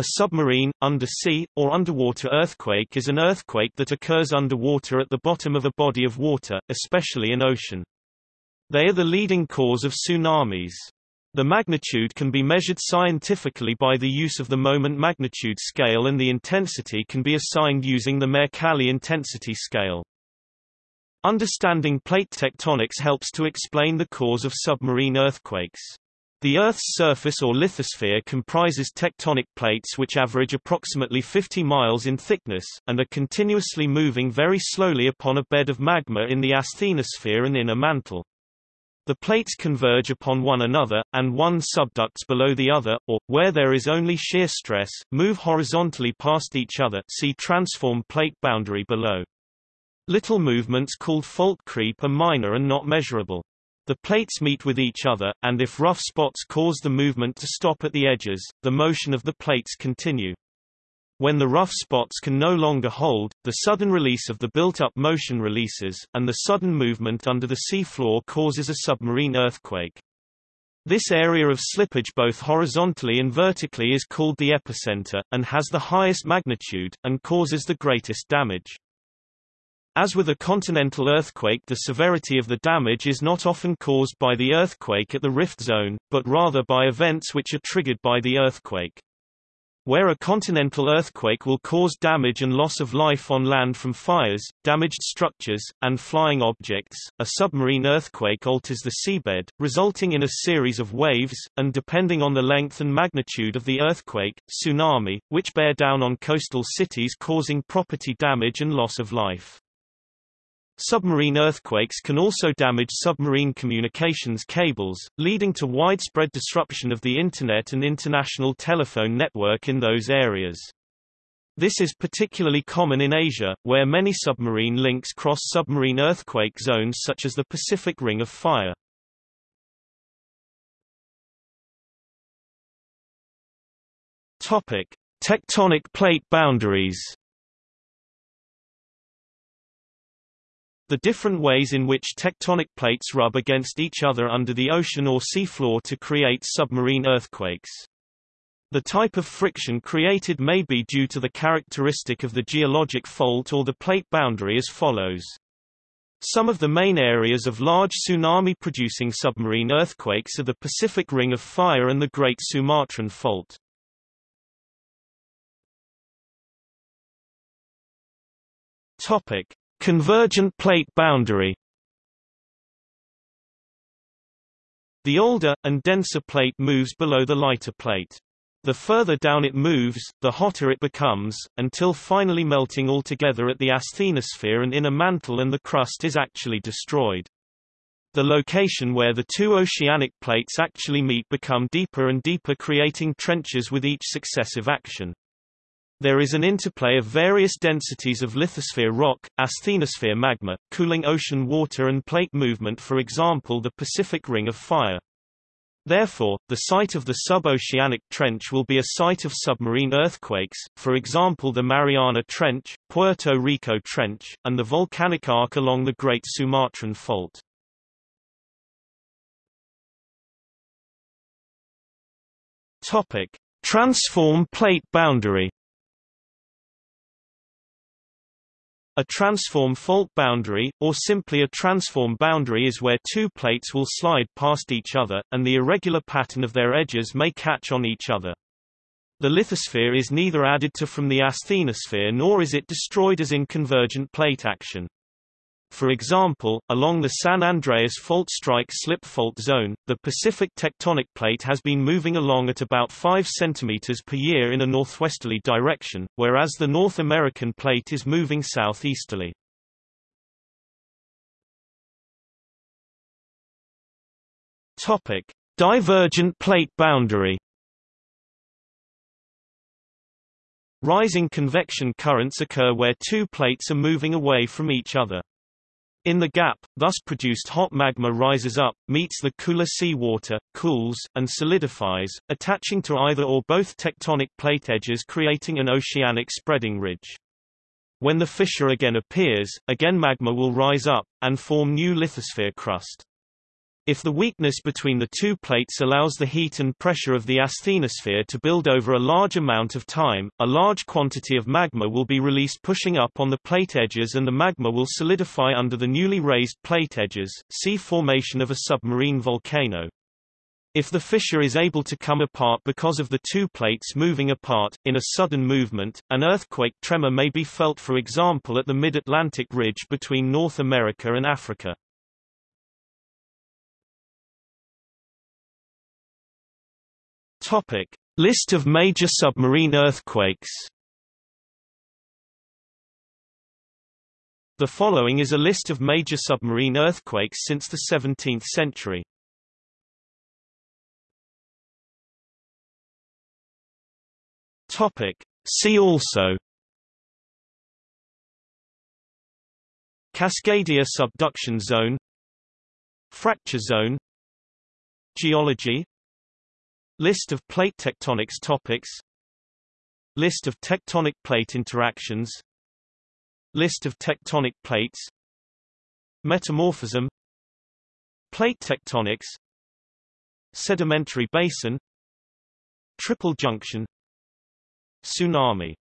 A submarine, undersea, or underwater earthquake is an earthquake that occurs underwater at the bottom of a body of water, especially an ocean. They are the leading cause of tsunamis. The magnitude can be measured scientifically by the use of the moment magnitude scale and the intensity can be assigned using the Mercalli intensity scale. Understanding plate tectonics helps to explain the cause of submarine earthquakes. The Earth's surface or lithosphere comprises tectonic plates which average approximately 50 miles in thickness, and are continuously moving very slowly upon a bed of magma in the asthenosphere and inner mantle. The plates converge upon one another, and one subducts below the other, or, where there is only shear stress, move horizontally past each other see transform plate boundary below. Little movements called fault creep are minor and not measurable. The plates meet with each other, and if rough spots cause the movement to stop at the edges, the motion of the plates continue. When the rough spots can no longer hold, the sudden release of the built-up motion releases, and the sudden movement under the sea floor causes a submarine earthquake. This area of slippage both horizontally and vertically is called the epicenter, and has the highest magnitude, and causes the greatest damage. As with a continental earthquake the severity of the damage is not often caused by the earthquake at the rift zone, but rather by events which are triggered by the earthquake. Where a continental earthquake will cause damage and loss of life on land from fires, damaged structures, and flying objects, a submarine earthquake alters the seabed, resulting in a series of waves, and depending on the length and magnitude of the earthquake, tsunami, which bear down on coastal cities causing property damage and loss of life. Submarine earthquakes can also damage submarine communications cables, leading to widespread disruption of the Internet and international telephone network in those areas. This is particularly common in Asia, where many submarine links cross submarine earthquake zones such as the Pacific Ring of Fire. Tectonic plate boundaries. The different ways in which tectonic plates rub against each other under the ocean or seafloor to create submarine earthquakes. The type of friction created may be due to the characteristic of the geologic fault or the plate boundary as follows. Some of the main areas of large tsunami-producing submarine earthquakes are the Pacific Ring of Fire and the Great Sumatran Fault. Topic: Convergent plate boundary The older, and denser plate moves below the lighter plate. The further down it moves, the hotter it becomes, until finally melting altogether at the asthenosphere and inner mantle and the crust is actually destroyed. The location where the two oceanic plates actually meet become deeper and deeper creating trenches with each successive action. There is an interplay of various densities of lithosphere rock, asthenosphere magma, cooling ocean water and plate movement for example the Pacific Ring of Fire. Therefore, the site of the suboceanic trench will be a site of submarine earthquakes, for example the Mariana Trench, Puerto Rico Trench, and the volcanic arc along the Great Sumatran Fault. Transform plate boundary A transform fault boundary, or simply a transform boundary is where two plates will slide past each other, and the irregular pattern of their edges may catch on each other. The lithosphere is neither added to from the asthenosphere nor is it destroyed as in convergent plate action. For example, along the San Andreas fault strike slip fault zone, the Pacific tectonic plate has been moving along at about 5 cm per year in a northwesterly direction, whereas the North American plate is moving southeasterly. Topic: Divergent plate boundary Rising convection currents occur where two plates are moving away from each other. In the gap, thus produced hot magma rises up, meets the cooler sea water, cools, and solidifies, attaching to either or both tectonic plate edges creating an oceanic spreading ridge. When the fissure again appears, again magma will rise up, and form new lithosphere crust. If the weakness between the two plates allows the heat and pressure of the asthenosphere to build over a large amount of time, a large quantity of magma will be released pushing up on the plate edges and the magma will solidify under the newly raised plate edges, see formation of a submarine volcano. If the fissure is able to come apart because of the two plates moving apart, in a sudden movement, an earthquake tremor may be felt for example at the mid-Atlantic ridge between North America and Africa. Topic: List of major submarine earthquakes. The following is a list of major submarine earthquakes since the 17th century. Topic: See also Cascadia subduction zone Fracture zone Geology List of plate tectonics topics. List of tectonic plate interactions. List of tectonic plates. Metamorphism. Plate tectonics. Sedimentary basin. Triple junction. Tsunami